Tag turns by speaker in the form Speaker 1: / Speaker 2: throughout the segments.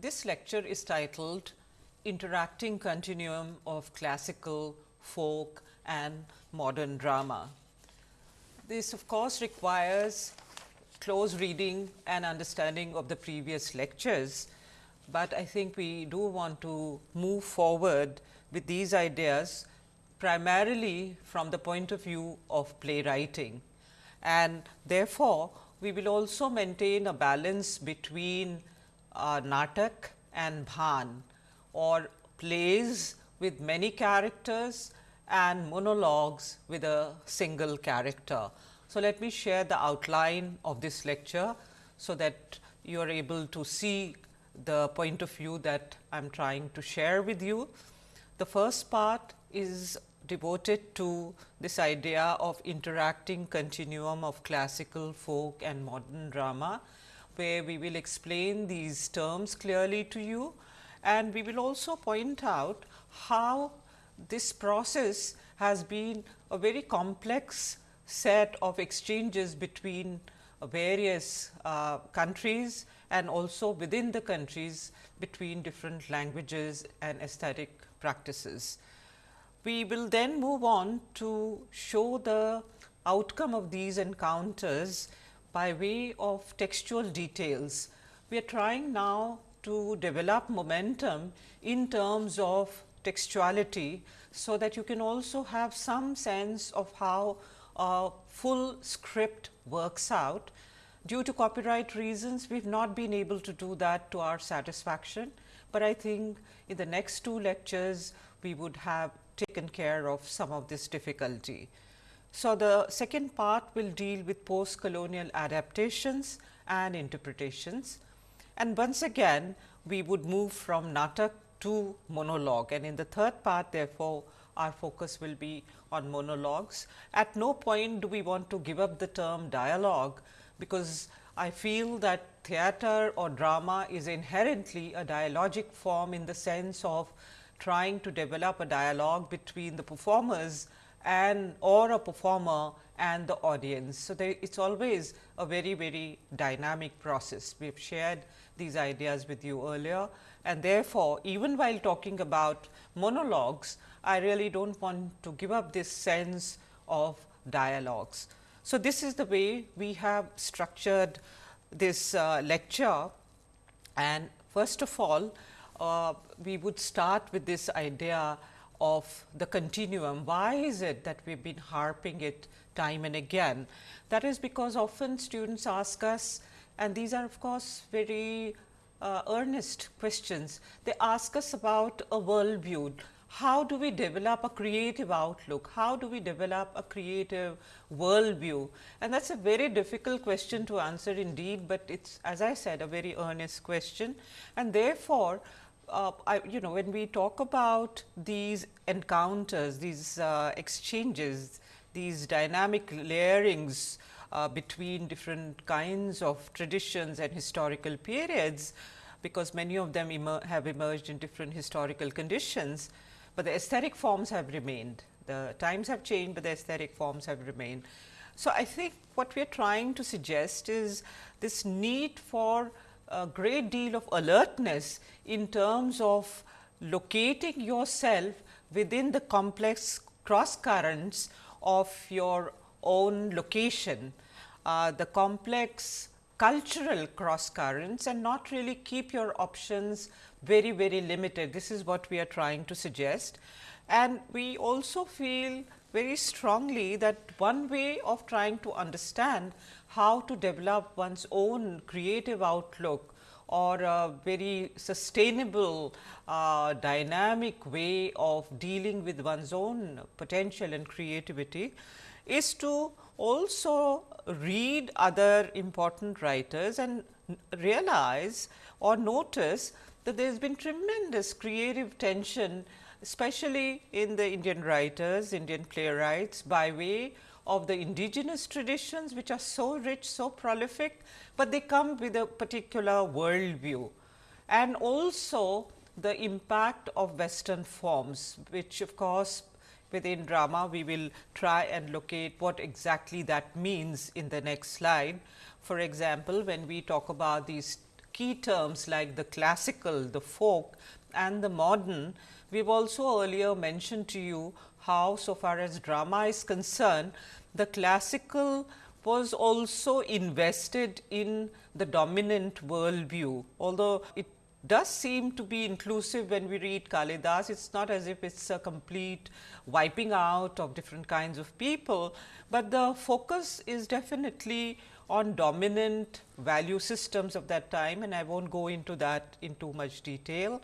Speaker 1: this lecture is titled Interacting Continuum of Classical, Folk and Modern Drama. This of course, requires close reading and understanding of the previous lectures, but I think we do want to move forward with these ideas primarily from the point of view of playwriting. And therefore, we will also maintain a balance between uh, natak and bhan or plays with many characters and monologues with a single character. So, let me share the outline of this lecture, so that you are able to see the point of view that I am trying to share with you. The first part is devoted to this idea of interacting continuum of classical, folk and modern drama, where we will explain these terms clearly to you and we will also point out how this process has been a very complex set of exchanges between various uh, countries and also within the countries between different languages and aesthetic practices. We will then move on to show the outcome of these encounters by way of textual details. We are trying now to develop momentum in terms of textuality, so that you can also have some sense of how a full script works out. Due to copyright reasons, we have not been able to do that to our satisfaction, but I think in the next two lectures, we would have taken care of some of this difficulty. So, the second part will deal with post colonial adaptations and interpretations. And once again, we would move from natak to monologue and in the third part therefore, our focus will be on monologues. At no point do we want to give up the term dialogue, because I feel that theater or drama is inherently a dialogic form in the sense of trying to develop a dialogue between the performers and or a performer and the audience. So, it is always a very very dynamic process. We have shared these ideas with you earlier and therefore, even while talking about monologues, I really do not want to give up this sense of dialogues. So, this is the way we have structured this uh, lecture and first of all, uh, we would start with this idea of the continuum. Why is it that we have been harping it time and again? That is because often students ask us and these are of course, very uh, earnest questions. They ask us about a world view. How do we develop a creative outlook? How do we develop a creative world view? And that is a very difficult question to answer indeed, but it is as I said a very earnest question. And therefore, uh, I, you know when we talk about these encounters, these uh, exchanges, these dynamic layerings uh, between different kinds of traditions and historical periods, because many of them emer have emerged in different historical conditions, but the aesthetic forms have remained. The times have changed, but the aesthetic forms have remained. So, I think what we are trying to suggest is this need for a great deal of alertness in terms of locating yourself within the complex cross currents of your own location, uh, the complex cultural cross currents and not really keep your options very, very limited. This is what we are trying to suggest. And we also feel very strongly that one way of trying to understand how to develop one's own creative outlook or a very sustainable uh, dynamic way of dealing with one's own potential and creativity is to also read other important writers and realize or notice that there has been tremendous creative tension especially in the Indian writers, Indian playwrights by way of the indigenous traditions which are so rich, so prolific, but they come with a particular worldview and also the impact of western forms which of course within drama we will try and locate what exactly that means in the next slide. For example, when we talk about these key terms like the classical, the folk and the modern. We have also earlier mentioned to you how so far as drama is concerned, the classical was also invested in the dominant worldview. Although it does seem to be inclusive when we read Kalidas, it is not as if it is a complete wiping out of different kinds of people, but the focus is definitely on dominant value systems of that time and I will not go into that in too much detail.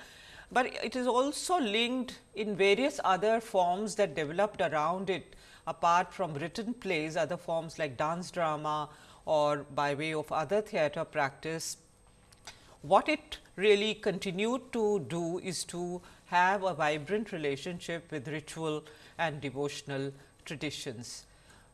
Speaker 1: But it is also linked in various other forms that developed around it apart from written plays, other forms like dance drama or by way of other theatre practice. What it really continued to do is to have a vibrant relationship with ritual and devotional traditions.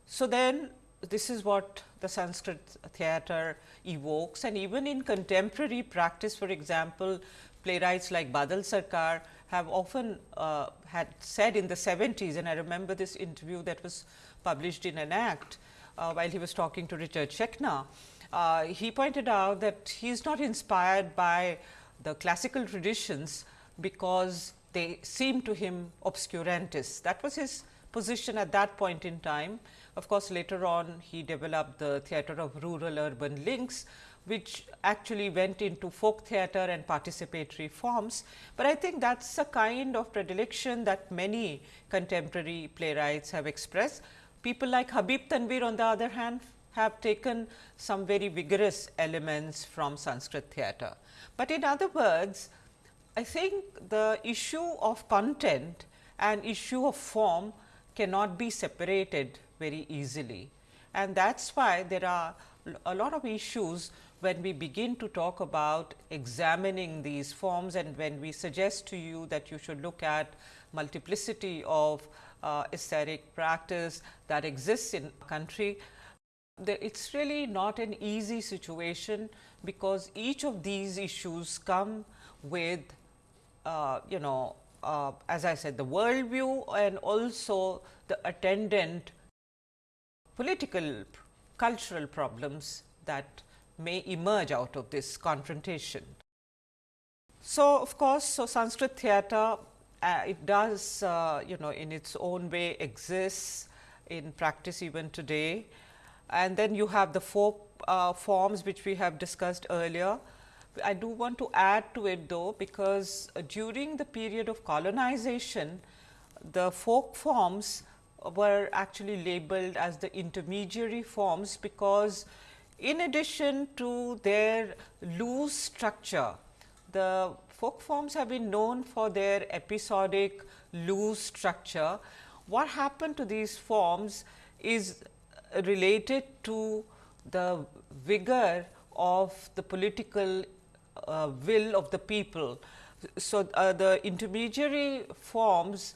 Speaker 1: So, then this is what the Sanskrit theatre evokes and even in contemporary practice for example, playwrights like Badal Sarkar have often uh, had said in the 70s and I remember this interview that was published in Enact uh, while he was talking to Richard Schechner. Uh, he pointed out that he is not inspired by the classical traditions because they seem to him obscurantist. That was his position at that point in time. Of course, later on he developed the theatre of rural urban links, which actually went into folk theatre and participatory forms. But I think that is a kind of predilection that many contemporary playwrights have expressed. People like Habib Tanvir on the other hand have taken some very vigorous elements from Sanskrit theatre. But in other words, I think the issue of content and issue of form cannot be separated very easily. And that is why there are a lot of issues when we begin to talk about examining these forms and when we suggest to you that you should look at multiplicity of uh, aesthetic practice that exists in a country, it is really not an easy situation because each of these issues come with uh, you know uh, as I said the worldview and also the attendant political cultural problems that may emerge out of this confrontation. So, of course, so Sanskrit theatre uh, it does uh, you know in its own way exists in practice even today and then you have the folk uh, forms which we have discussed earlier. I do want to add to it though, because uh, during the period of colonization, the folk forms were actually labeled as the intermediary forms, because in addition to their loose structure, the folk forms have been known for their episodic loose structure. What happened to these forms is related to the vigor of the political uh, will of the people. So, uh, the intermediary forms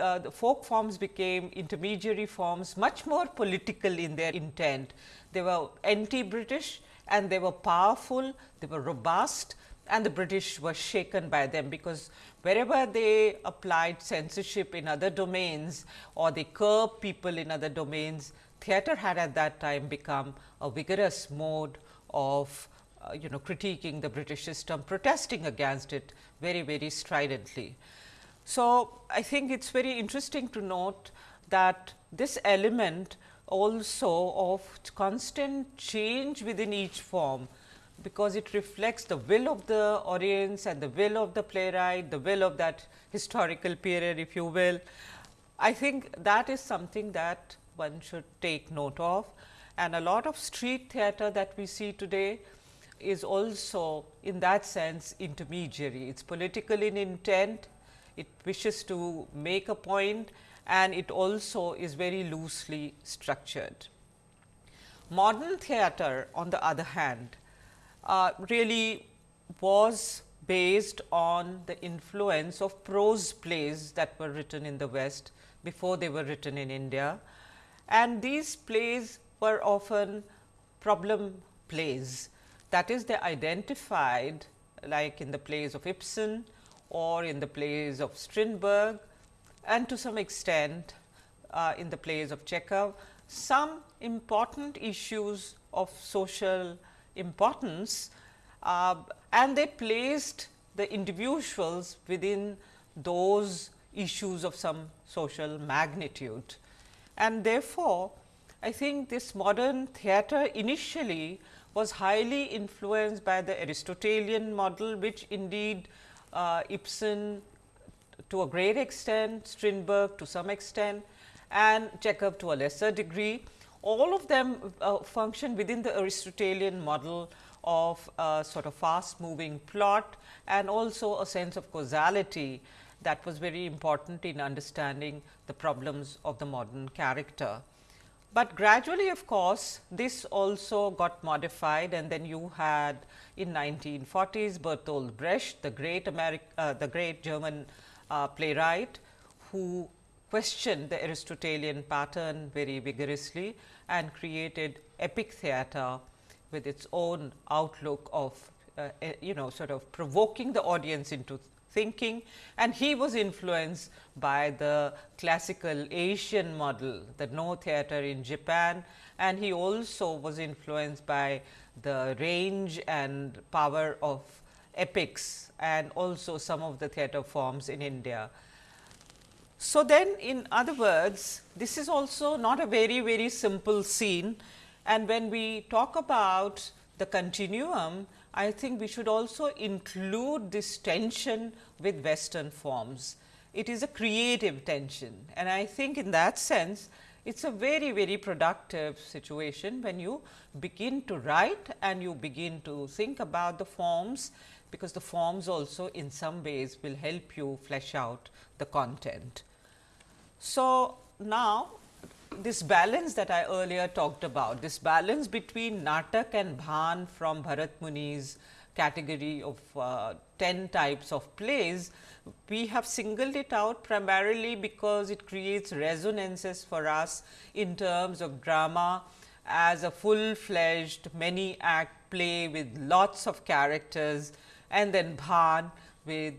Speaker 1: uh, the folk forms became intermediary forms much more political in their intent. They were anti-British and they were powerful, they were robust and the British were shaken by them, because wherever they applied censorship in other domains or they curbed people in other domains, theatre had at that time become a vigorous mode of uh, you know critiquing the British system, protesting against it very very stridently. So, I think it is very interesting to note that this element also of constant change within each form, because it reflects the will of the audience and the will of the playwright, the will of that historical period if you will. I think that is something that one should take note of and a lot of street theatre that we see today is also in that sense intermediary. It is political in intent, it wishes to make a point and it also is very loosely structured. Modern theatre on the other hand uh, really was based on the influence of prose plays that were written in the West before they were written in India and these plays were often problem plays. That is they identified like in the plays of Ibsen or in the plays of Strindberg and to some extent uh, in the plays of Chekhov, some important issues of social importance uh, and they placed the individuals within those issues of some social magnitude. And therefore, I think this modern theatre initially was highly influenced by the Aristotelian model, which indeed Ibsen to a great extent, Strindberg to some extent and Chekhov to a lesser degree. All of them uh, function within the Aristotelian model of a sort of fast moving plot and also a sense of causality that was very important in understanding the problems of the modern character. But gradually of course, this also got modified. And then you had in 1940s Bertolt Brecht, the great American, uh, the great German uh, playwright who questioned the Aristotelian pattern very vigorously and created epic theatre with its own outlook of uh, you know sort of provoking the audience into thinking and he was influenced by the classical Asian model, the Noh theatre in Japan and he also was influenced by the range and power of epics and also some of the theatre forms in India. So, then in other words this is also not a very very simple scene and when we talk about the continuum I think we should also include this tension with western forms. It is a creative tension and I think in that sense it is a very very productive situation when you begin to write and you begin to think about the forms because the forms also in some ways will help you flesh out the content. So, now this balance that I earlier talked about, this balance between Natak and Bhan from Bharat Muni's category of uh, 10 types of plays, we have singled it out primarily because it creates resonances for us in terms of drama as a full fledged many act play with lots of characters and then Bhan with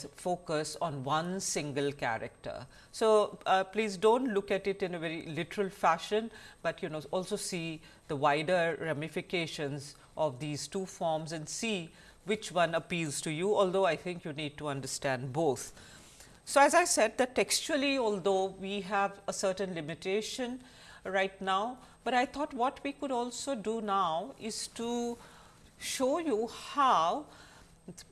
Speaker 1: the focus on one single character. So, uh, please do not look at it in a very literal fashion, but you know also see the wider ramifications of these two forms and see which one appeals to you, although I think you need to understand both. So, as I said that textually although we have a certain limitation right now, but I thought what we could also do now is to show you how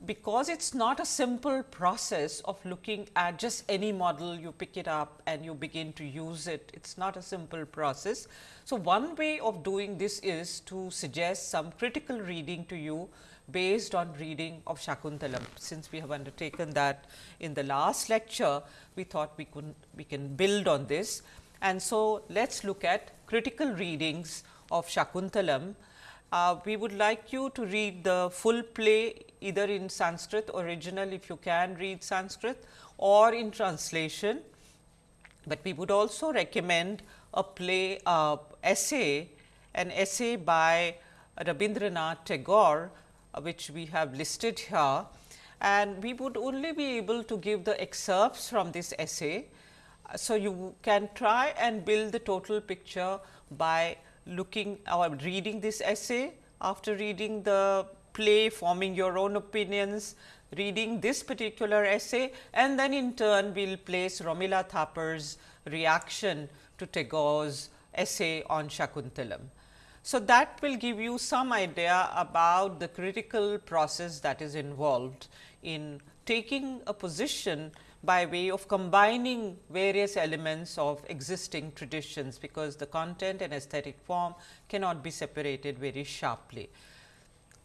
Speaker 1: because it is not a simple process of looking at just any model you pick it up and you begin to use it, it is not a simple process. So, one way of doing this is to suggest some critical reading to you based on reading of Shakuntalam. Since we have undertaken that in the last lecture, we thought we could we can build on this. And so, let us look at critical readings of Shakuntalam. Uh, we would like you to read the full play either in Sanskrit original if you can read Sanskrit or in translation. But we would also recommend a play uh, essay, an essay by Rabindranath Tagore, uh, which we have listed here and we would only be able to give the excerpts from this essay. So, you can try and build the total picture by looking or reading this essay after reading the play, forming your own opinions, reading this particular essay and then in turn we will place Romila Thapar's reaction to Tagore's essay on Shakuntalam. So, that will give you some idea about the critical process that is involved in taking a position by way of combining various elements of existing traditions, because the content and aesthetic form cannot be separated very sharply.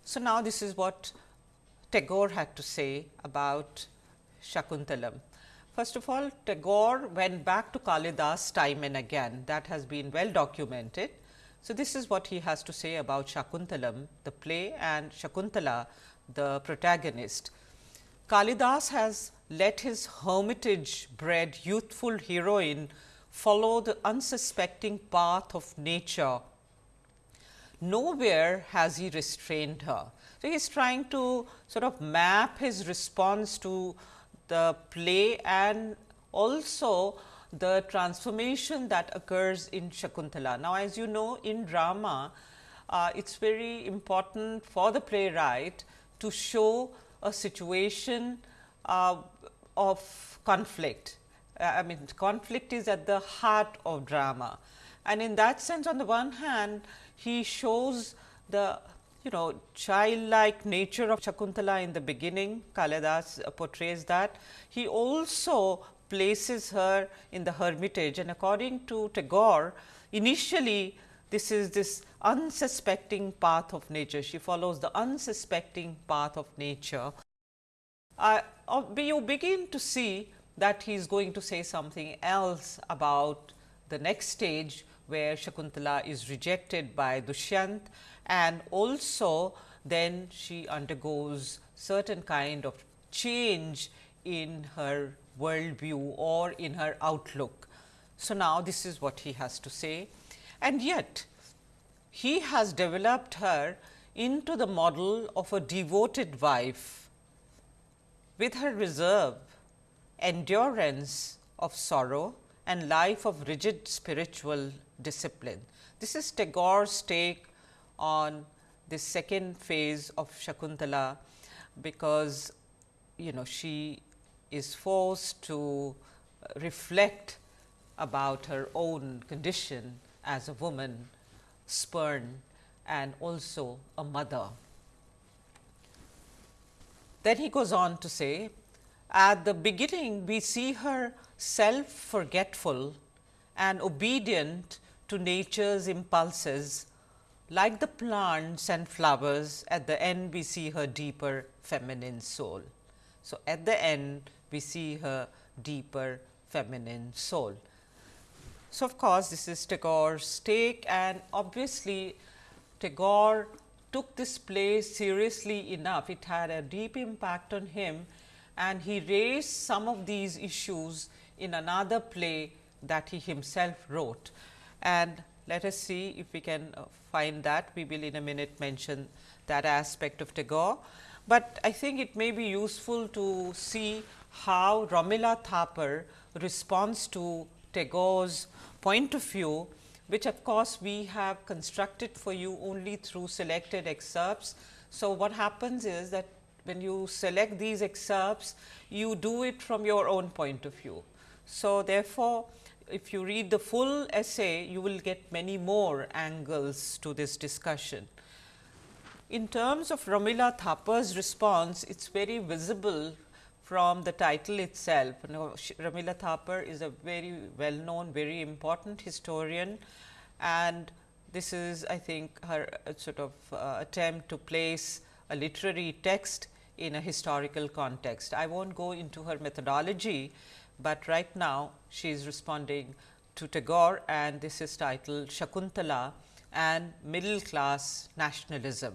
Speaker 1: So, now this is what Tagore had to say about Shakuntalam. First of all, Tagore went back to Kalidas time and again that has been well documented. So, this is what he has to say about Shakuntalam, the play and Shakuntala, the protagonist. Kalidas has let his hermitage bred youthful heroine follow the unsuspecting path of nature nowhere has he restrained her. So, he is trying to sort of map his response to the play and also the transformation that occurs in Shakuntala. Now, as you know in drama, uh, it is very important for the playwright to show a situation uh, of conflict. Uh, I mean conflict is at the heart of drama and in that sense on the one hand he shows the you know childlike nature of Shakuntala in the beginning Kalidas uh, portrays that. He also places her in the hermitage and according to Tagore initially this is this unsuspecting path of nature. She follows the unsuspecting path of nature. Uh, you begin to see that he is going to say something else about the next stage where Shakuntala is rejected by Dushyant and also then she undergoes certain kind of change in her worldview or in her outlook. So, now this is what he has to say and yet he has developed her into the model of a devoted wife with her reserve, endurance of sorrow and life of rigid spiritual discipline. This is Tagore's take on the second phase of Shakuntala, because you know she is forced to reflect about her own condition as a woman spurned and also a mother. Then he goes on to say, at the beginning we see her self forgetful and obedient to nature's impulses like the plants and flowers at the end we see her deeper feminine soul. So, at the end we see her deeper feminine soul. So, of course, this is Tagore's take and obviously Tagore took this play seriously enough. It had a deep impact on him and he raised some of these issues in another play that he himself wrote. And let us see if we can uh, find that. We will in a minute mention that aspect of Tagore. But I think it may be useful to see how Romila Thapar responds to Tagore's point of view, which of course, we have constructed for you only through selected excerpts. So, what happens is that when you select these excerpts, you do it from your own point of view. So, therefore, if you read the full essay, you will get many more angles to this discussion. In terms of Romila Thapar's response, it is very visible from the title itself. Romila Thapar is a very well known, very important historian and this is I think her uh, sort of uh, attempt to place a literary text in a historical context. I will not go into her methodology, but right now she is responding to Tagore and this is titled Shakuntala and middle class nationalism.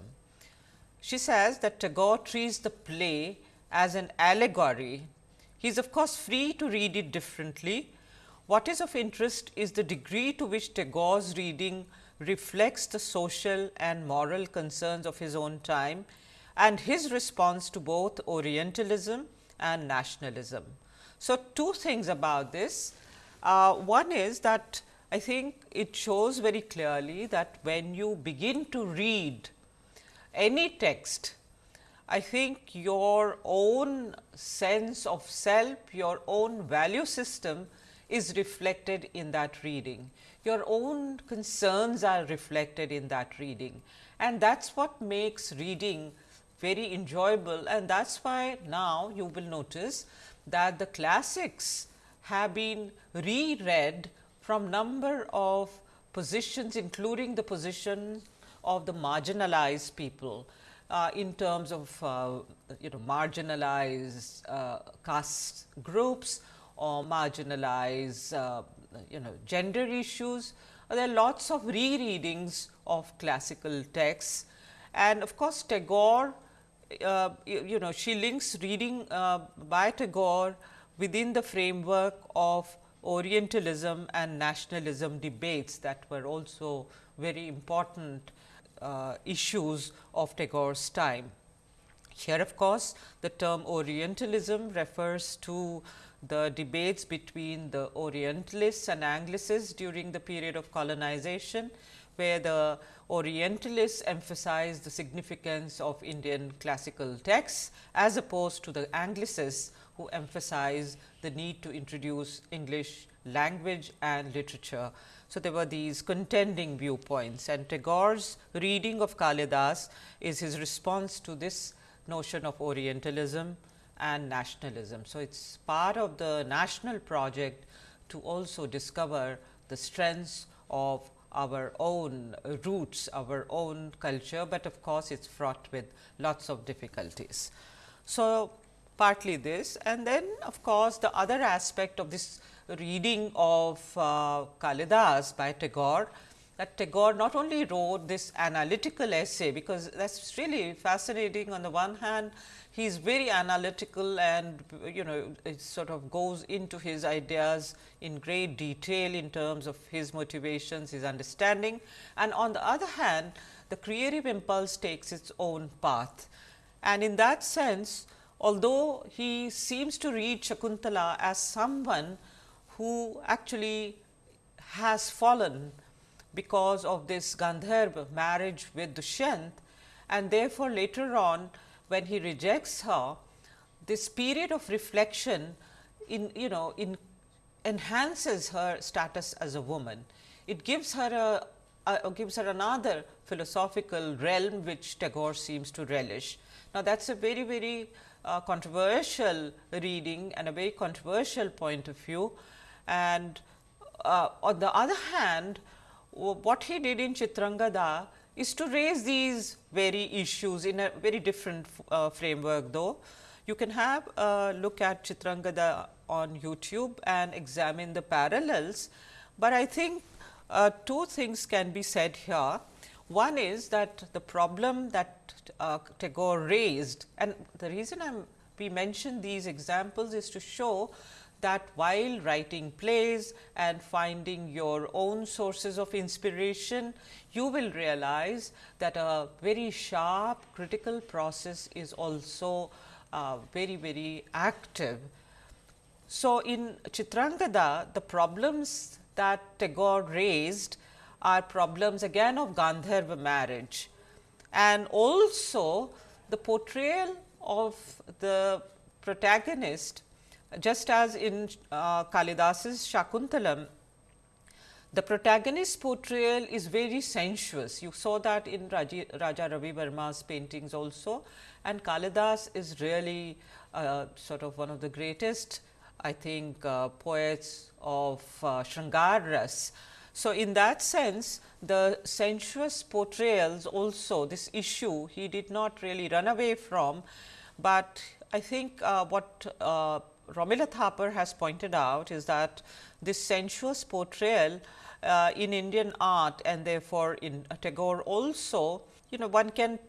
Speaker 1: She says that Tagore treats the play as an allegory, he is of course free to read it differently. What is of interest is the degree to which Tagore's reading reflects the social and moral concerns of his own time and his response to both Orientalism and nationalism. So, two things about this. Uh, one is that I think it shows very clearly that when you begin to read any text I think your own sense of self, your own value system is reflected in that reading. Your own concerns are reflected in that reading. And that is what makes reading very enjoyable. And that is why now you will notice that the classics have been reread from number of positions including the position of the marginalized people in terms of uh, you know marginalized uh, caste groups or marginalized uh, you know gender issues. There are lots of rereadings of classical texts and of course, Tagore uh, you, you, know she links reading uh, by Tagore within the framework of Orientalism and nationalism debates that were also very important uh, issues of Tagore's time. Here of course, the term Orientalism refers to the debates between the Orientalists and Anglicists during the period of colonization, where the Orientalists emphasize the significance of Indian classical texts as opposed to the Anglicists who emphasize the need to introduce English language and literature. So, there were these contending viewpoints and Tagore's reading of Kalidas is his response to this notion of Orientalism and nationalism. So, it is part of the national project to also discover the strengths of our own roots, our own culture, but of course, it is fraught with lots of difficulties. So, partly this and then of course, the other aspect of this reading of uh, Kalidas by Tagore that Tagore not only wrote this analytical essay, because that is really fascinating on the one hand he is very analytical and you know it sort of goes into his ideas in great detail in terms of his motivations, his understanding. And on the other hand, the creative impulse takes its own path. And in that sense, although he seems to read Shakuntala as someone who actually has fallen because of this Gandharva marriage with Dushyant and therefore, later on when he rejects her, this period of reflection in you know in enhances her status as a woman. It gives her a, gives her another philosophical realm which Tagore seems to relish. Now, that is a very very uh, controversial reading and a very controversial point of view. And uh, on the other hand, what he did in Chitrangada is to raise these very issues in a very different uh, framework though. You can have a look at Chitrangada on YouTube and examine the parallels, but I think uh, two things can be said here. One is that the problem that uh, Tagore raised and the reason I am we mention these examples is to show that while writing plays and finding your own sources of inspiration, you will realize that a very sharp critical process is also uh, very, very active. So, in Chitrangada, the problems that Tagore raised are problems again of Gandharva marriage and also the portrayal of the protagonist just as in uh, Kalidas's Shakuntalam, the protagonist portrayal is very sensuous. You saw that in Raji, Raja Ravi Varma's paintings also and Kalidas is really uh, sort of one of the greatest I think uh, poets of uh, Shringaras. So, in that sense the sensuous portrayals also this issue he did not really run away from, but I think uh, what uh, Romila Thapar has pointed out is that this sensuous portrayal uh, in Indian art and therefore, in Tagore also, you know one can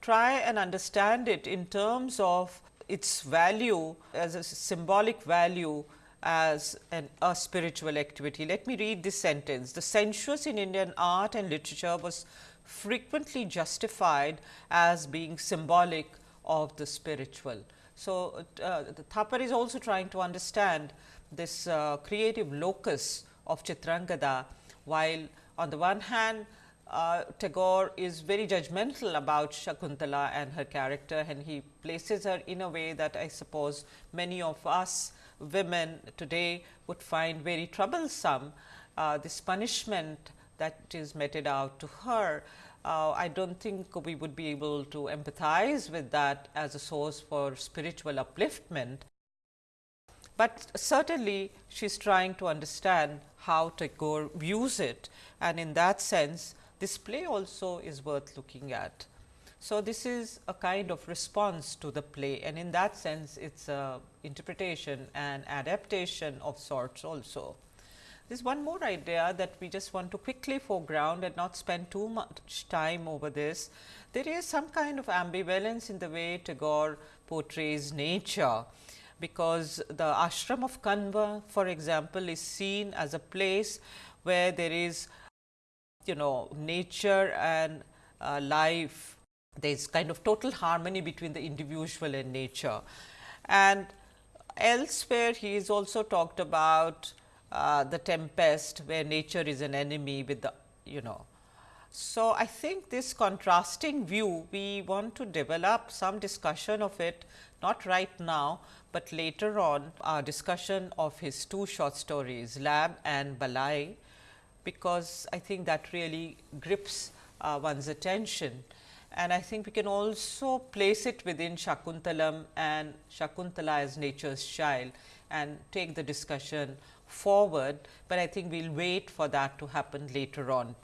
Speaker 1: try and understand it in terms of its value as a symbolic value as an, a spiritual activity. Let me read this sentence. The sensuous in Indian art and literature was frequently justified as being symbolic of the spiritual. So, uh, Thapar is also trying to understand this uh, creative locus of Chitrangada, while on the one hand uh, Tagore is very judgmental about Shakuntala and her character and he places her in a way that I suppose many of us women today would find very troublesome. Uh, this punishment that is meted out to her uh, I do not think we would be able to empathize with that as a source for spiritual upliftment. But certainly, she is trying to understand how Tagore views it and in that sense this play also is worth looking at. So, this is a kind of response to the play and in that sense it is a interpretation and adaptation of sorts also. There is one more idea that we just want to quickly foreground and not spend too much time over this. There is some kind of ambivalence in the way Tagore portrays nature, because the ashram of Kanva for example, is seen as a place where there is you know nature and uh, life, there is kind of total harmony between the individual and nature. And elsewhere he is also talked about uh, the tempest where nature is an enemy with the you know So, I think this contrasting view we want to develop some discussion of it not right now, but later on our discussion of his two short stories Lab and Balai, because I think that really grips uh, one's attention. And I think we can also place it within Shakuntalam and Shakuntala as nature's child and take the discussion forward, but I think we will wait for that to happen later on.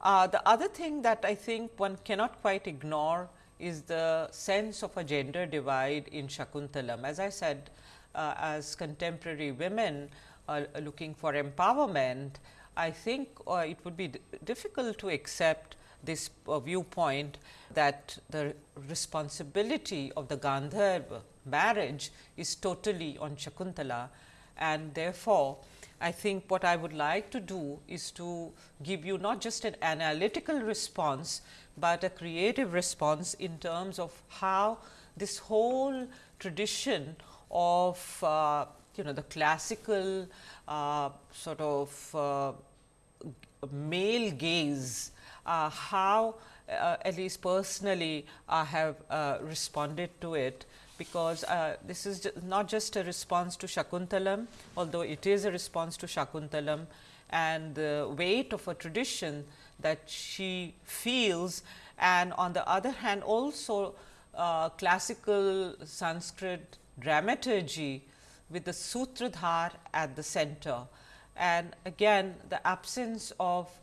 Speaker 1: Uh, the other thing that I think one cannot quite ignore is the sense of a gender divide in Shakuntalam. As I said, uh, as contemporary women are looking for empowerment, I think uh, it would be difficult to accept this uh, viewpoint that the responsibility of the Gandharva marriage is totally on Shakuntala. And therefore, I think what I would like to do is to give you not just an analytical response, but a creative response in terms of how this whole tradition of uh, you know the classical uh, sort of uh, male gaze, how uh, at least personally I have uh, responded to it because uh, this is not just a response to Shakuntalam, although it is a response to Shakuntalam and the weight of a tradition that she feels and on the other hand also uh, classical Sanskrit dramaturgy with the Sutradhar at the center. And again the absence of uh,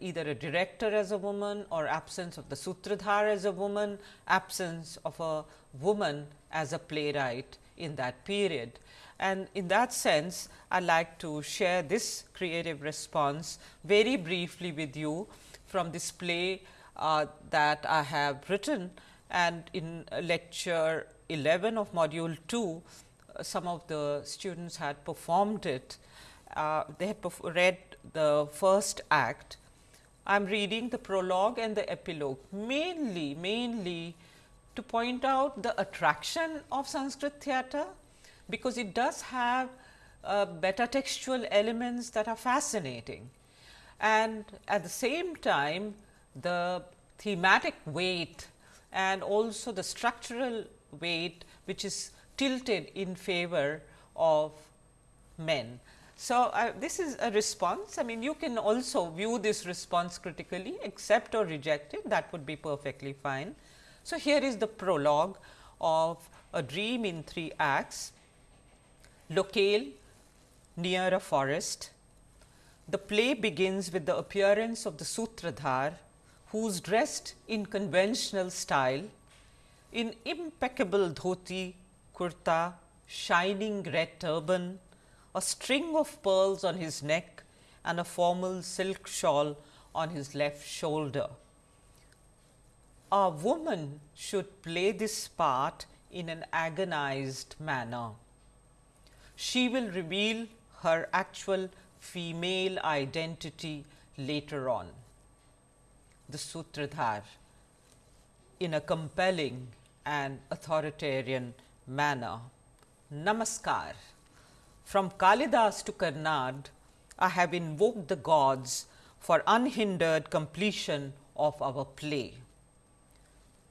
Speaker 1: either a director as a woman or absence of the Sutradhar as a woman, absence of a woman as a playwright in that period. And in that sense, I like to share this creative response very briefly with you from this play uh, that I have written and in lecture 11 of module 2, uh, some of the students had performed it. Uh, they had read the first act. I am reading the prologue and the epilogue mainly, mainly to point out the attraction of Sanskrit theatre, because it does have uh, textual elements that are fascinating. And at the same time, the thematic weight and also the structural weight, which is tilted in favor of men. So, uh, this is a response. I mean, you can also view this response critically, accept or reject it, that would be perfectly fine. So, here is the prologue of a dream in three acts, locale near a forest. The play begins with the appearance of the Sutradhar, who is dressed in conventional style in impeccable dhoti, kurta, shining red turban, a string of pearls on his neck and a formal silk shawl on his left shoulder a woman should play this part in an agonized manner. She will reveal her actual female identity later on. The Sutradhar in a compelling and authoritarian manner. Namaskar. From Kalidas to Karnad, I have invoked the gods for unhindered completion of our play.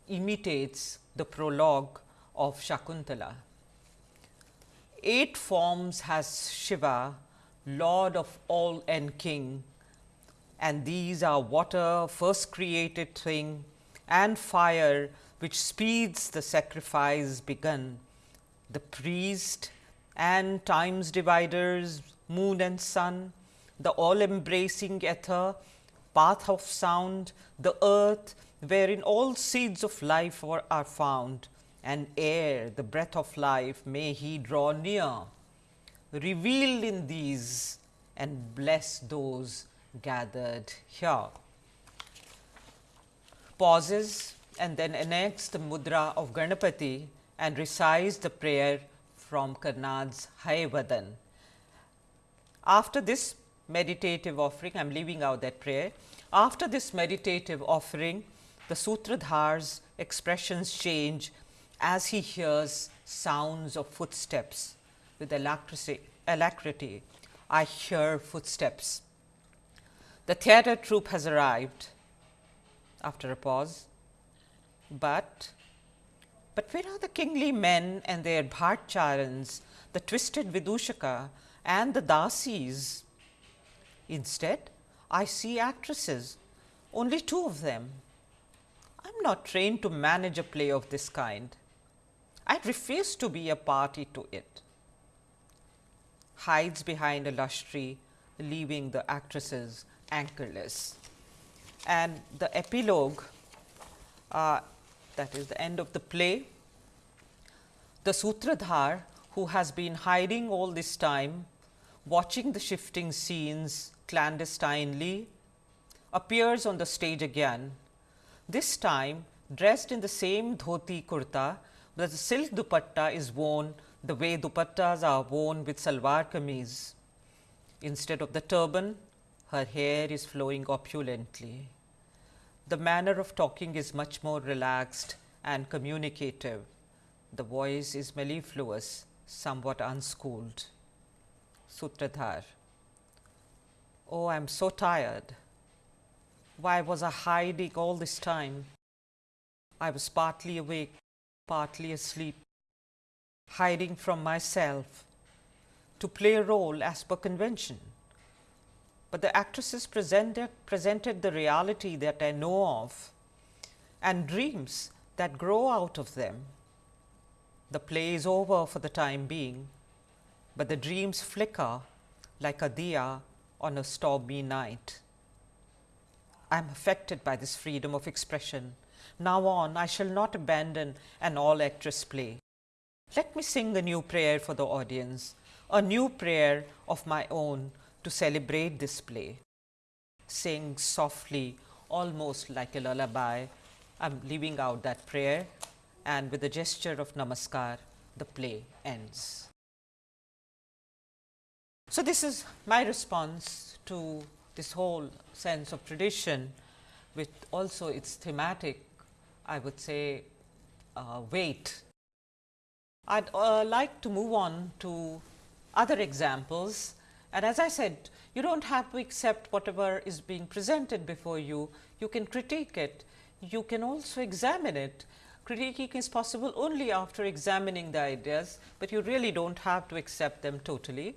Speaker 1: Imitates the prologue of Shakuntala. Eight forms has Shiva, Lord of all and King, and these are water, first created thing, and fire, which speeds the sacrifice begun, the priest and times dividers, moon and sun, the all embracing ether, path of sound, the earth, wherein all seeds of life are, are found and air the breath of life may he draw near, revealed in these and bless those gathered here. Pauses and then enacts the mudra of Ganapati and recites the prayer from Karnad's Hayvadan. After this meditative offering, I am leaving out that prayer. After this meditative offering, the Sutradhar's expressions change as he hears sounds of footsteps with alacrity. I hear footsteps. The theatre troupe has arrived. after a pause. But, but where are the kingly men and their bhartcharans, the twisted Vidushaka and the dasis? Instead, I see actresses, only two of them. I am not trained to manage a play of this kind. I refuse to be a party to it. Hides behind a lush tree, leaving the actresses anchorless. And the epilogue, uh, that is the end of the play, the Sutradhar who has been hiding all this time, watching the shifting scenes clandestinely, appears on the stage again. This time dressed in the same dhoti kurta, but the silk dupatta is worn the way dupattas are worn with salwar kameez. Instead of the turban, her hair is flowing opulently. The manner of talking is much more relaxed and communicative. The voice is mellifluous, somewhat unschooled. Sutradhar Oh, I am so tired. Why was I hiding all this time? I was partly awake, partly asleep, hiding from myself to play a role as per convention. But the actresses presented, presented the reality that I know of and dreams that grow out of them. The play is over for the time being, but the dreams flicker like a diya on a stormy night. I am affected by this freedom of expression. Now on, I shall not abandon an all actress play. Let me sing a new prayer for the audience, a new prayer of my own to celebrate this play. Sing softly, almost like a lullaby. I am leaving out that prayer and with a gesture of namaskar, the play ends. So, this is my response to this whole sense of tradition with also its thematic, I would say, uh, weight. I would uh, like to move on to other examples and as I said, you do not have to accept whatever is being presented before you, you can critique it, you can also examine it. Critiquing is possible only after examining the ideas, but you really do not have to accept them totally.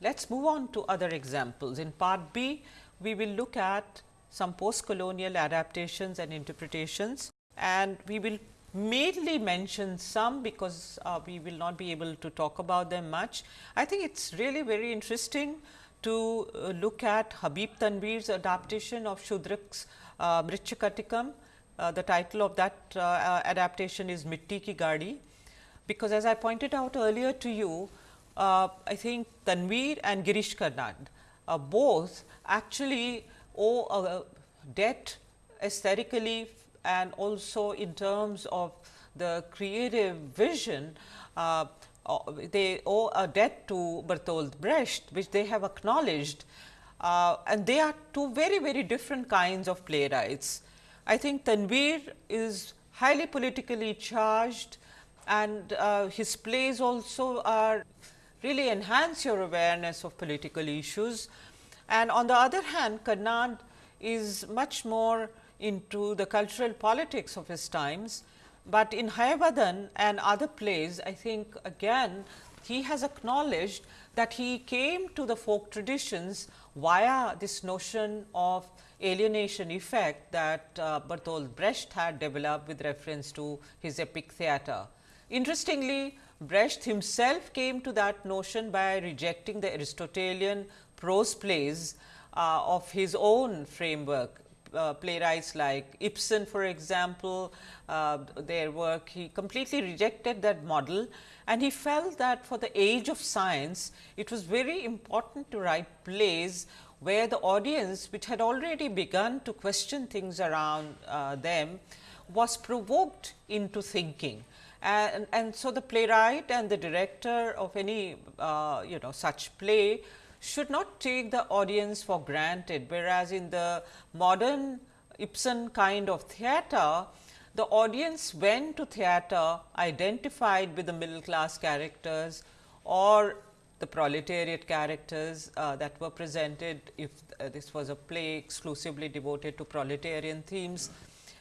Speaker 1: Let us move on to other examples. In part B, we will look at some post-colonial adaptations and interpretations and we will mainly mention some because uh, we will not be able to talk about them much. I think it is really very interesting to uh, look at Habib Tanveer's adaptation of Shudrak's uh. Uh, the title of that uh, uh, adaptation is Mitti Ki Gadi, because as I pointed out earlier to you, uh, I think Tanveer and Girish Karnad both actually owe a debt aesthetically and also in terms of the creative vision, uh, uh, they owe a debt to Bertolt Brecht, which they have acknowledged uh, and they are two very, very different kinds of playwrights. I think Tanveer is highly politically charged and uh, his plays also are really enhance your awareness of political issues. And on the other hand, Karnad is much more into the cultural politics of his times, but in Hayavadan and other plays I think again he has acknowledged that he came to the folk traditions via this notion of alienation effect that uh, Bertolt Brecht had developed with reference to his epic theatre. Interestingly, Brecht himself came to that notion by rejecting the Aristotelian prose plays uh, of his own framework uh, playwrights like Ibsen for example, uh, their work he completely rejected that model and he felt that for the age of science it was very important to write plays where the audience which had already begun to question things around uh, them was provoked into thinking. And, and, so, the playwright and the director of any uh, you know such play should not take the audience for granted, whereas in the modern Ibsen kind of theatre, the audience went to theatre identified with the middle class characters or the proletariat characters uh, that were presented if uh, this was a play exclusively devoted to proletarian themes.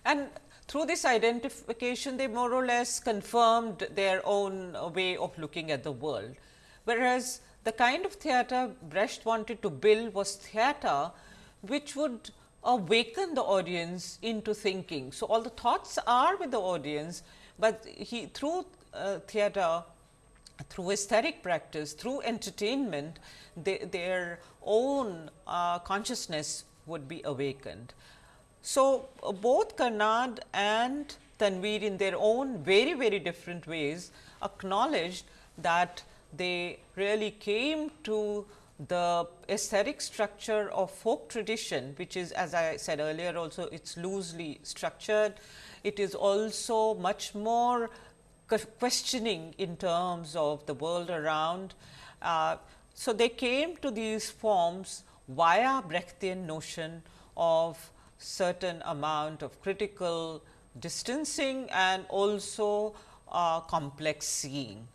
Speaker 1: And through this identification, they more or less confirmed their own way of looking at the world. Whereas, the kind of theatre Brecht wanted to build was theatre which would awaken the audience into thinking. So, all the thoughts are with the audience, but he through uh, theatre through aesthetic practice, through entertainment, they, their own uh, consciousness would be awakened. So, uh, both Karnad and Tanveer in their own very, very different ways acknowledged that they really came to the aesthetic structure of folk tradition, which is as I said earlier also it is loosely structured. It is also much more questioning in terms of the world around. Uh, so, they came to these forms via Brechtian notion of certain amount of critical distancing and also uh, complex seeing.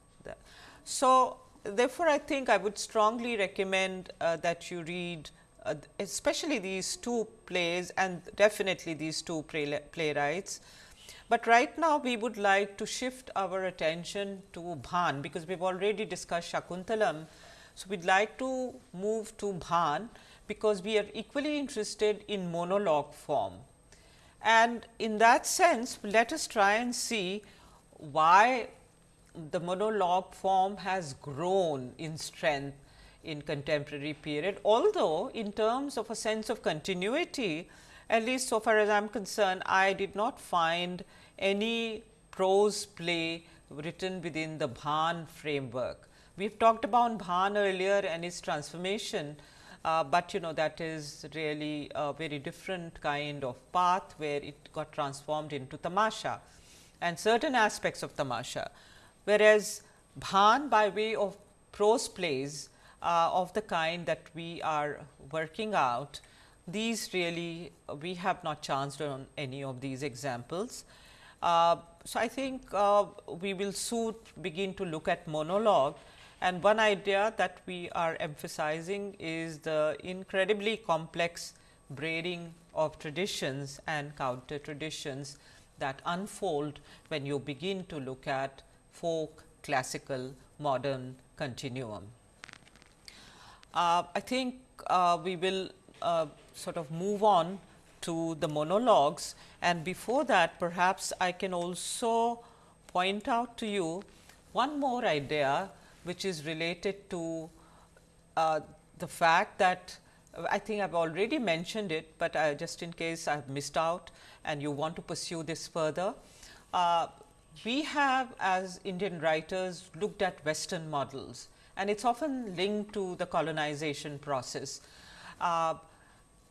Speaker 1: So, therefore, I think I would strongly recommend uh, that you read uh, especially these two plays and definitely these two play playwrights. But right now we would like to shift our attention to Bhan, because we have already discussed Shakuntalam. So, we would like to move to Bhan, because we are equally interested in monologue form. And in that sense, let us try and see why the monologue form has grown in strength in contemporary period. Although, in terms of a sense of continuity, at least so far as I am concerned, I did not find any prose play written within the Bhan framework. We have talked about Bhan earlier and its transformation, uh, but you know that is really a very different kind of path where it got transformed into tamasha and certain aspects of tamasha whereas Bhan by way of prose plays uh, of the kind that we are working out, these really we have not chanced on any of these examples. Uh, so, I think uh, we will soon begin to look at monologue and one idea that we are emphasizing is the incredibly complex braiding of traditions and counter traditions that unfold when you begin to look at folk, classical, modern continuum. Uh, I think uh, we will uh, sort of move on to the monologues and before that perhaps I can also point out to you one more idea which is related to uh, the fact that I think I have already mentioned it, but uh, just in case I have missed out and you want to pursue this further. We have as Indian writers looked at western models and it is often linked to the colonization process. Uh,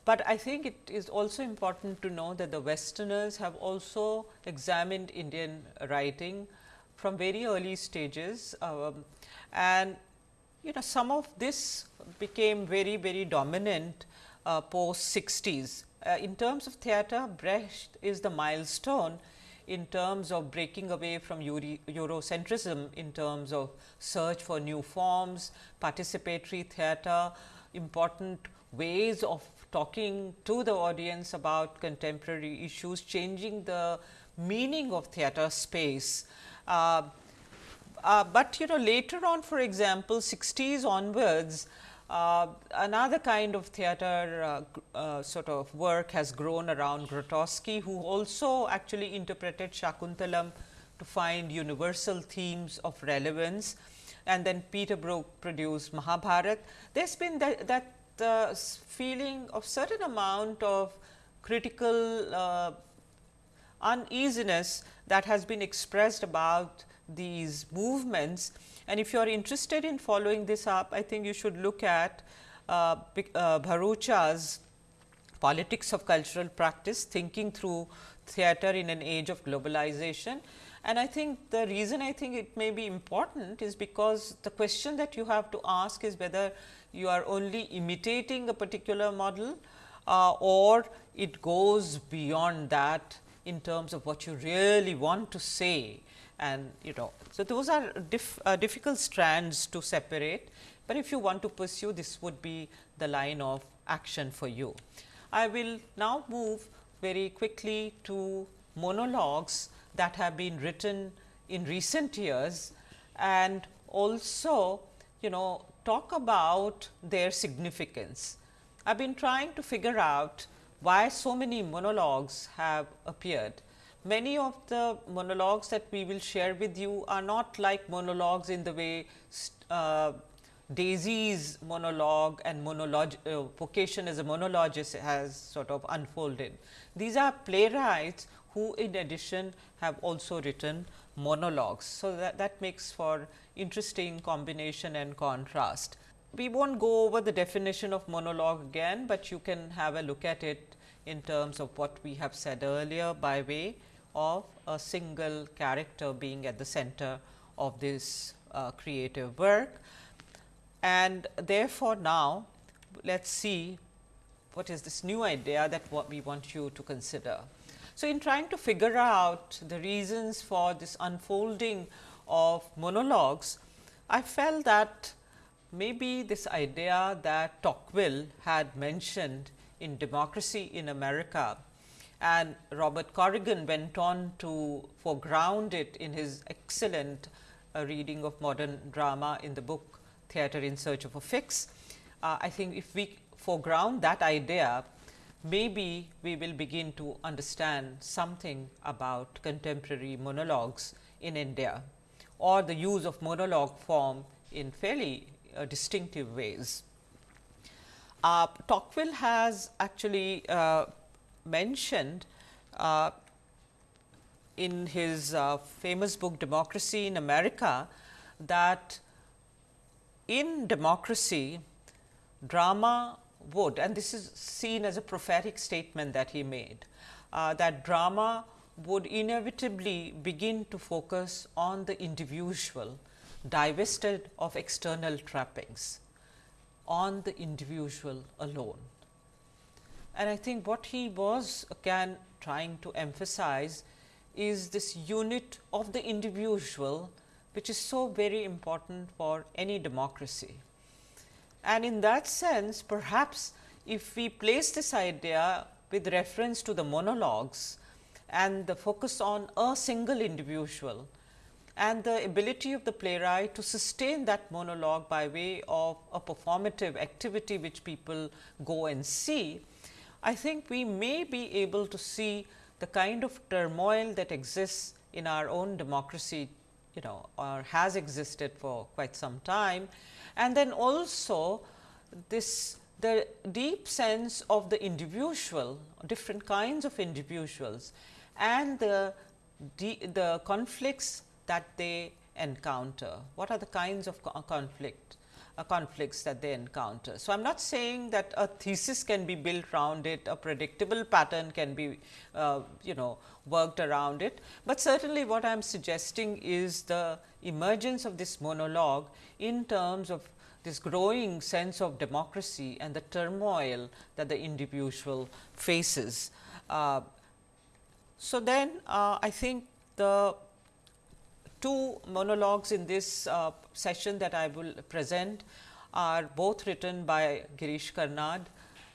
Speaker 1: but I think it is also important to know that the westerners have also examined Indian writing from very early stages um, and you know some of this became very very dominant uh, post 60s. Uh, in terms of theatre Brecht is the milestone in terms of breaking away from Eurocentrism in terms of search for new forms, participatory theatre, important ways of talking to the audience about contemporary issues, changing the meaning of theatre space. Uh, uh, but you know later on for example, 60s onwards uh, another kind of theater uh, uh, sort of work has grown around Grotowski, who also actually interpreted Shakuntalam to find universal themes of relevance and then Peter Brook produced Mahabharat. There has been that, that uh, feeling of certain amount of critical uh, uneasiness that has been expressed about these movements and if you are interested in following this up, I think you should look at uh, uh, Bharucha's politics of cultural practice, thinking through theatre in an age of globalization. And I think the reason I think it may be important is because the question that you have to ask is whether you are only imitating a particular model uh, or it goes beyond that in terms of what you really want to say and you know. So, those are diff, uh, difficult strands to separate, but if you want to pursue this would be the line of action for you. I will now move very quickly to monologues that have been written in recent years and also you know talk about their significance. I have been trying to figure out why so many monologues have appeared. Many of the monologues that we will share with you are not like monologues in the way uh, Daisy's monologue and monolog uh, vocation as a monologist has sort of unfolded. These are playwrights who in addition have also written monologues. So, that, that makes for interesting combination and contrast. We will not go over the definition of monologue again, but you can have a look at it in terms of what we have said earlier by way of a single character being at the center of this uh, creative work. And therefore, now let us see what is this new idea that what we want you to consider. So, in trying to figure out the reasons for this unfolding of monologues, I felt that maybe this idea that Tocqueville had mentioned in Democracy in America and Robert Corrigan went on to foreground it in his excellent uh, reading of modern drama in the book Theatre in Search of a Fix. Uh, I think if we foreground that idea, maybe we will begin to understand something about contemporary monologues in India or the use of monologue form in fairly uh, distinctive ways. Uh, Tocqueville has actually uh, mentioned uh, in his uh, famous book Democracy in America that in democracy drama would and this is seen as a prophetic statement that he made uh, that drama would inevitably begin to focus on the individual divested of external trappings on the individual alone. And I think what he was again trying to emphasize is this unit of the individual, which is so very important for any democracy. And in that sense, perhaps if we place this idea with reference to the monologues and the focus on a single individual and the ability of the playwright to sustain that monologue by way of a performative activity which people go and see, I think we may be able to see the kind of turmoil that exists in our own democracy you know or has existed for quite some time. And then also this the deep sense of the individual different kinds of individuals and the the conflicts that they encounter. What are the kinds of conflict uh, conflicts that they encounter. So, I am not saying that a thesis can be built around it, a predictable pattern can be uh, you know worked around it, but certainly what I am suggesting is the emergence of this monologue in terms of this growing sense of democracy and the turmoil that the individual faces. Uh, so, then uh, I think the two monologues in this uh, session that I will present are both written by Girish Karnad,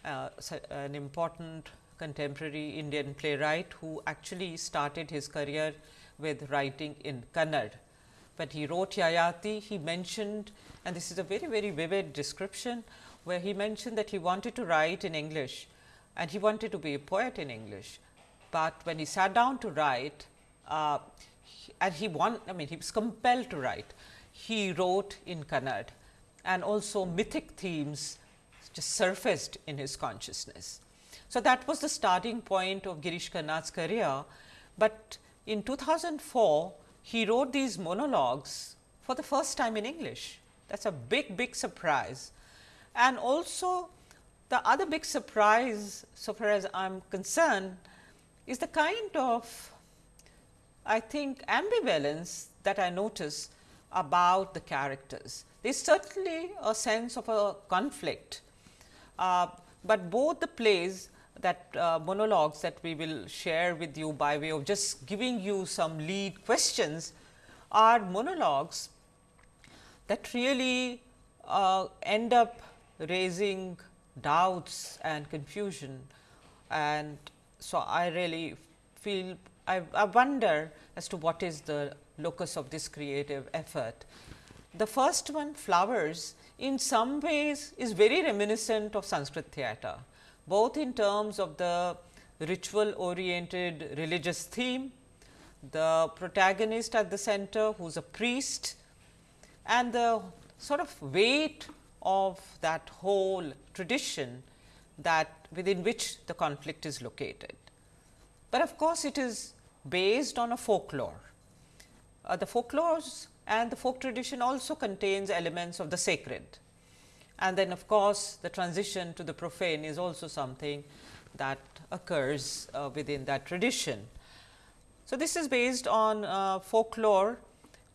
Speaker 1: uh, an important contemporary Indian playwright who actually started his career with writing in Kannada But he wrote Yayati, he mentioned and this is a very, very vivid description, where he mentioned that he wanted to write in English and he wanted to be a poet in English. But when he sat down to write uh, and he want, I mean he was compelled to write, he wrote in Kannada and also mythic themes just surfaced in his consciousness. So, that was the starting point of Girish Karnad's career, but in 2004 he wrote these monologues for the first time in English. That is a big, big surprise. And also the other big surprise, so far as I am concerned, is the kind of I think ambivalence that I notice about the characters. There is certainly a sense of a conflict, uh, but both the plays that uh, monologues that we will share with you by way of just giving you some lead questions are monologues that really uh, end up raising doubts and confusion and so, I really feel I, I wonder as to what is the locus of this creative effort. The first one flowers in some ways is very reminiscent of Sanskrit theatre, both in terms of the ritual oriented religious theme, the protagonist at the center who is a priest and the sort of weight of that whole tradition that within which the conflict is located. But of course, it is based on a folklore. Uh, the folklores and the folk tradition also contains elements of the sacred. And then of course, the transition to the profane is also something that occurs uh, within that tradition. So, this is based on uh, folklore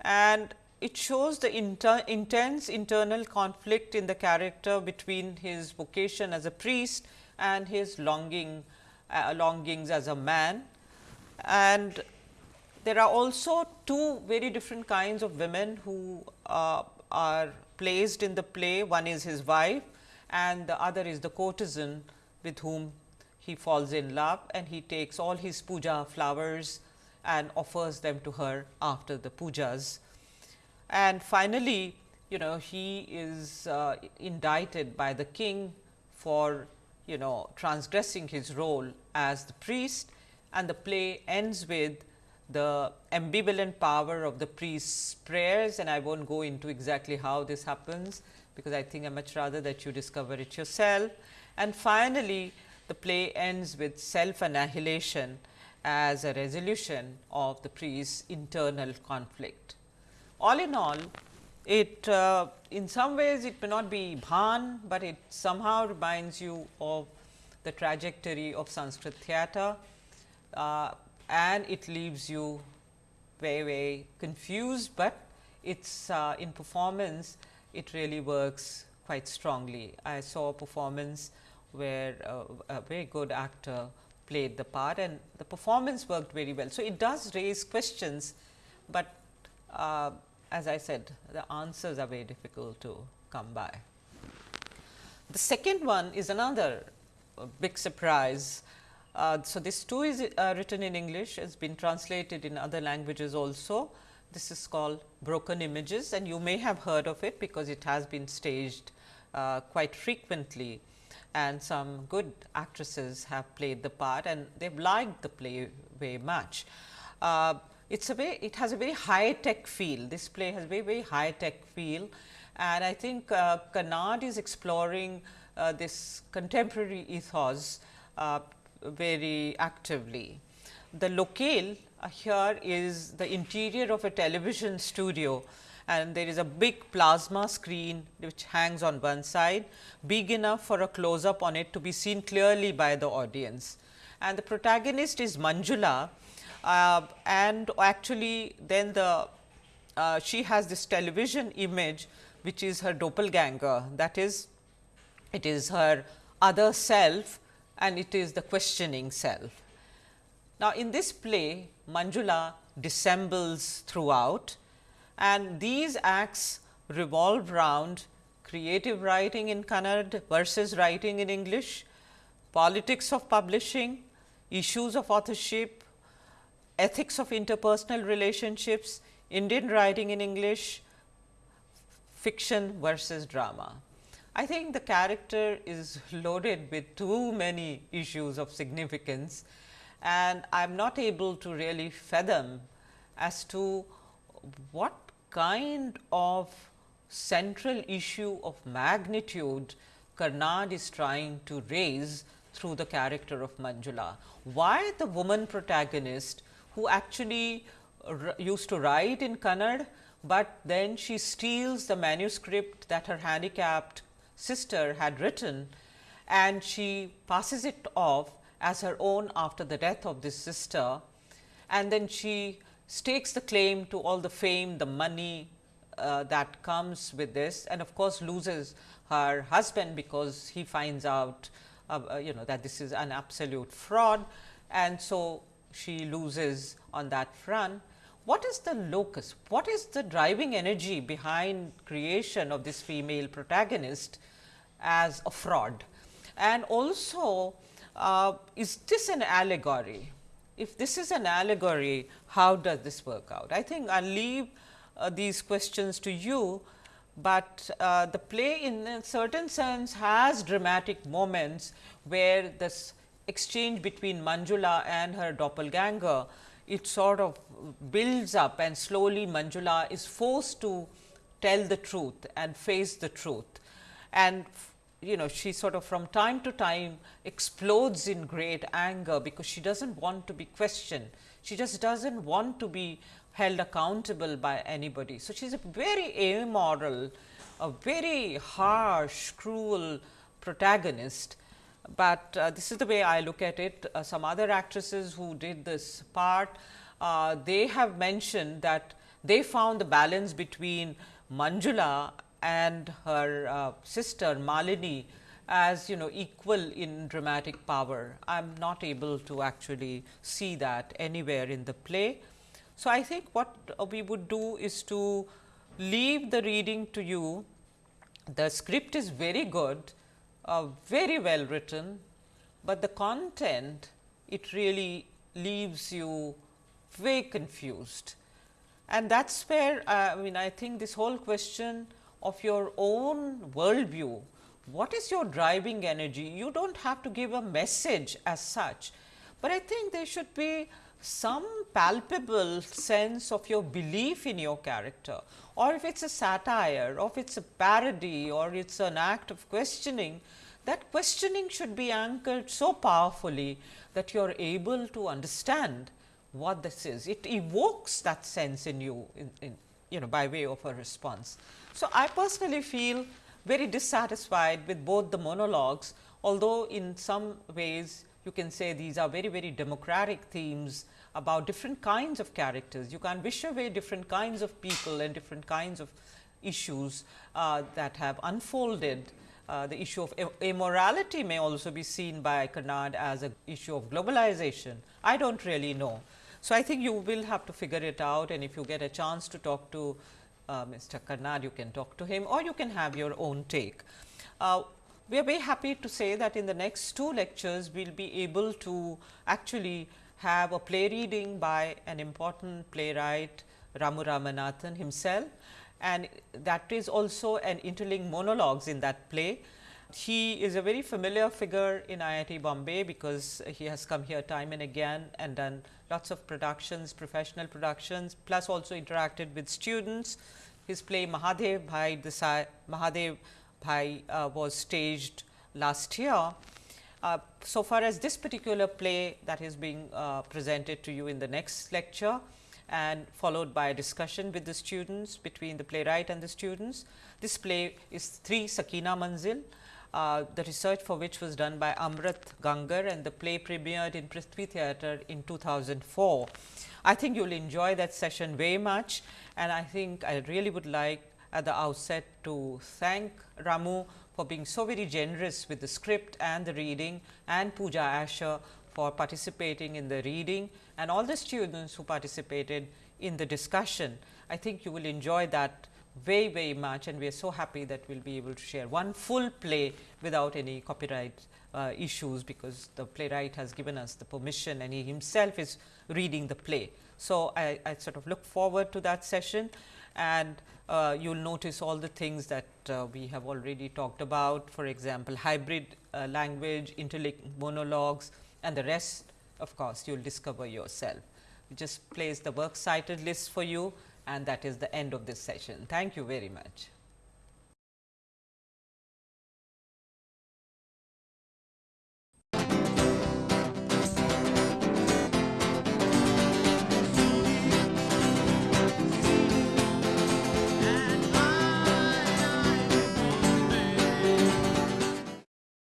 Speaker 1: and it shows the inter intense internal conflict in the character between his vocation as a priest and his longing uh, longings as a man. And there are also two very different kinds of women who uh, are placed in the play. One is his wife and the other is the courtesan with whom he falls in love and he takes all his puja flowers and offers them to her after the pujas. And finally, you know he is uh, indicted by the king for you know transgressing his role as the priest and the play ends with the ambivalent power of the priest's prayers and I will not go into exactly how this happens, because I think I much rather that you discover it yourself. And finally, the play ends with self annihilation as a resolution of the priest's internal conflict. All in all, it uh, in some ways it may not be Bhan, but it somehow reminds you of the trajectory of Sanskrit theatre uh, and it leaves you very very confused, but it's uh, in performance it really works quite strongly. I saw a performance where uh, a very good actor played the part and the performance worked very well. So, it does raise questions, but uh, as I said the answers are very difficult to come by. The second one is another big surprise. Uh, so, this too is uh, written in English it has been translated in other languages also. This is called Broken Images and you may have heard of it because it has been staged uh, quite frequently and some good actresses have played the part and they have liked the play very much. Uh, it's a very, it has a very high tech feel. This play has a very, very high tech feel and I think uh, Karnad is exploring uh, this contemporary ethos uh, very actively. The locale uh, here is the interior of a television studio and there is a big plasma screen which hangs on one side, big enough for a close up on it to be seen clearly by the audience. And the protagonist is Manjula uh, and actually then the uh, she has this television image which is her doppelganger that is it is her other self and it is the questioning self. Now, in this play Manjula dissembles throughout and these acts revolve around creative writing in Kannada versus writing in English, politics of publishing, issues of authorship, ethics of interpersonal relationships, Indian writing in English, fiction versus drama. I think the character is loaded with too many issues of significance and I am not able to really fathom as to what kind of central issue of magnitude Karnad is trying to raise through the character of Manjula. Why the woman protagonist who actually used to write in Kannada, but then she steals the manuscript that her handicapped sister had written and she passes it off as her own after the death of this sister and then she stakes the claim to all the fame, the money uh, that comes with this and of course, loses her husband because he finds out uh, uh, you know that this is an absolute fraud and so she loses on that front. What is the locus? What is the driving energy behind creation of this female protagonist as a fraud? And also uh, is this an allegory? If this is an allegory, how does this work out? I think I will leave uh, these questions to you, but uh, the play in a certain sense has dramatic moments where this exchange between Manjula and her doppelganger, it sort of builds up and slowly Manjula is forced to tell the truth and face the truth. And you know she sort of from time to time explodes in great anger because she does not want to be questioned. She just does not want to be held accountable by anybody. So, she is a very amoral, a very harsh, cruel protagonist, but uh, this is the way I look at it. Uh, some other actresses who did this part, uh, they have mentioned that they found the balance between Manjula and her uh, sister Malini as you know equal in dramatic power. I am not able to actually see that anywhere in the play. So, I think what we would do is to leave the reading to you. The script is very good, uh, very well written, but the content it really leaves you very confused. And that is where uh, I mean I think this whole question of your own worldview, what is your driving energy? You do not have to give a message as such, but I think there should be some palpable sense of your belief in your character or if it is a satire or if it is a parody or it is an act of questioning, that questioning should be anchored so powerfully that you are able to understand what this is. It evokes that sense in you in, in, you know by way of a response. So, I personally feel very dissatisfied with both the monologues, although in some ways you can say these are very very democratic themes about different kinds of characters. You can wish away different kinds of people and different kinds of issues uh, that have unfolded. Uh, the issue of immorality may also be seen by Karnad as an issue of globalization. I do not really know. So, I think you will have to figure it out and if you get a chance to talk to uh, Mr. Karnad, you can talk to him or you can have your own take. Uh, we are very happy to say that in the next two lectures, we will be able to actually have a play reading by an important playwright Ramu Ramanathan himself and that is also an interlinked monologues in that play. He is a very familiar figure in IIT Bombay because he has come here time and again and done lots of productions, professional productions, plus also interacted with students. His play Mahadev Bhai Desai, Mahadev Bhai uh, was staged last year uh, so far as this particular play that is being uh, presented to you in the next lecture and followed by a discussion with the students between the playwright and the students. This play is 3 Sakina Manzil, uh, the research for which was done by Amrit Gangar and the play premiered in Prithvi Theatre in 2004. I think you will enjoy that session very much and I think I really would like at the outset to thank Ramu for being so very generous with the script and the reading and Pooja Asher for participating in the reading and all the students who participated in the discussion. I think you will enjoy that very very much and we are so happy that we will be able to share one full play without any copyright uh, issues because the playwright has given us the permission and he himself is reading the play. So, I, I sort of look forward to that session and uh, you will notice all the things that uh, we have already talked about. For example, hybrid uh, language, interlinked monologues and the rest of course, you will discover yourself. We just place the works cited list for you and that is the end of this session. Thank you very much.